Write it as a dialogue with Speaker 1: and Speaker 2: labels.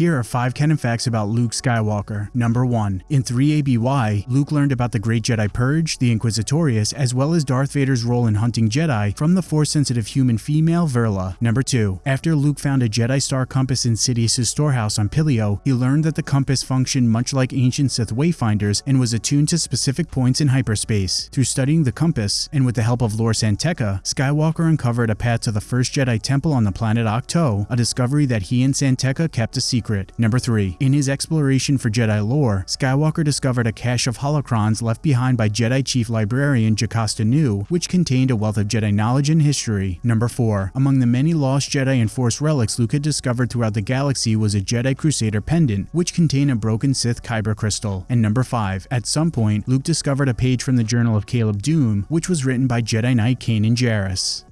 Speaker 1: Here are 5 canon facts about Luke Skywalker. Number 1. In 3 ABY, Luke learned about the Great Jedi Purge, the Inquisitorius, as well as Darth Vader's role in hunting Jedi from the Force-sensitive human female Verla. Number 2. After Luke found a Jedi Star compass in Sidious's storehouse on Pillio, he learned that the compass functioned much like ancient Sith wayfinders and was attuned to specific points in hyperspace. Through studying the compass, and with the help of Lor San Tekka, Skywalker uncovered a path to the first Jedi temple on the planet Ahch-To, a discovery that he and San Tekka kept a secret secret. Number 3. In his exploration for Jedi lore, Skywalker discovered a cache of holocrons left behind by Jedi Chief Librarian Jocasta Nu, which contained a wealth of Jedi knowledge and history. Number 4. Among the many lost Jedi and Force relics Luke had discovered throughout the galaxy was a Jedi Crusader pendant, which contained a broken Sith Kyber crystal. And number 5. At some point, Luke discovered a page from the Journal of Caleb Dume, which was written by Jedi Knight Kanan Jarrus.